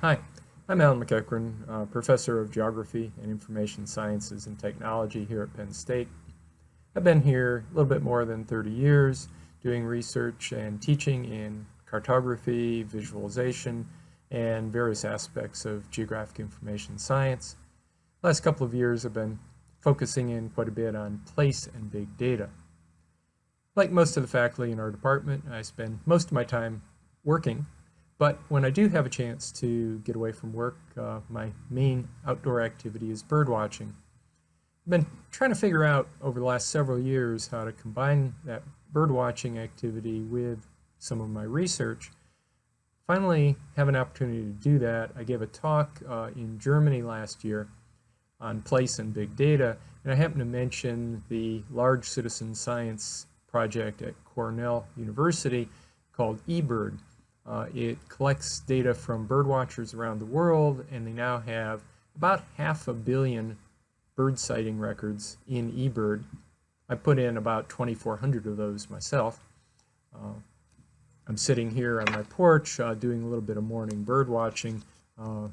Hi, I'm Alan MacEachren, uh, Professor of Geography and Information Sciences and Technology here at Penn State. I've been here a little bit more than 30 years doing research and teaching in cartography, visualization, and various aspects of geographic information science. last couple of years I've been focusing in quite a bit on place and big data. Like most of the faculty in our department, I spend most of my time working but when I do have a chance to get away from work, uh, my main outdoor activity is bird watching. I've been trying to figure out over the last several years how to combine that bird watching activity with some of my research. Finally, have an opportunity to do that. I gave a talk uh, in Germany last year on place and big data, and I happened to mention the large citizen science project at Cornell University called eBird. Uh, it collects data from bird watchers around the world, and they now have about half a billion bird sighting records in eBird. I put in about 2,400 of those myself. Uh, I'm sitting here on my porch uh, doing a little bit of morning bird watching. Uh,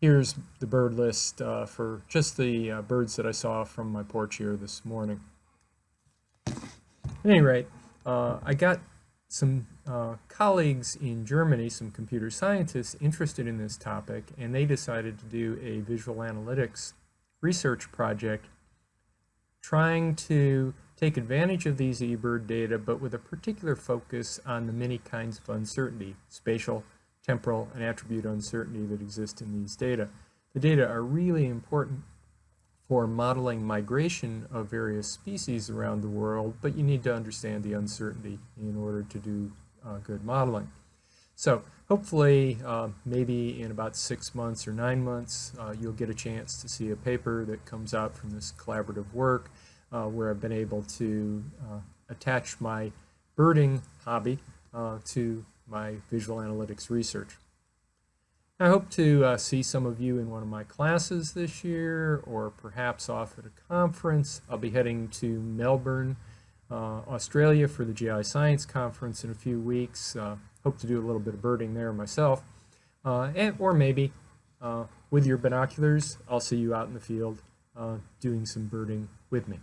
here's the bird list uh, for just the uh, birds that I saw from my porch here this morning. At any rate, uh, I got some uh, colleagues in Germany, some computer scientists interested in this topic, and they decided to do a visual analytics research project trying to take advantage of these eBird data, but with a particular focus on the many kinds of uncertainty, spatial, temporal, and attribute uncertainty that exist in these data. The data are really important for modeling migration of various species around the world, but you need to understand the uncertainty in order to do uh, good modeling. So hopefully, uh, maybe in about six months or nine months, uh, you'll get a chance to see a paper that comes out from this collaborative work uh, where I've been able to uh, attach my birding hobby uh, to my visual analytics research. I hope to uh, see some of you in one of my classes this year or perhaps off at a conference. I'll be heading to Melbourne, uh, Australia for the GI Science Conference in a few weeks. Uh, hope to do a little bit of birding there myself. Uh, and, or maybe uh, with your binoculars, I'll see you out in the field uh, doing some birding with me.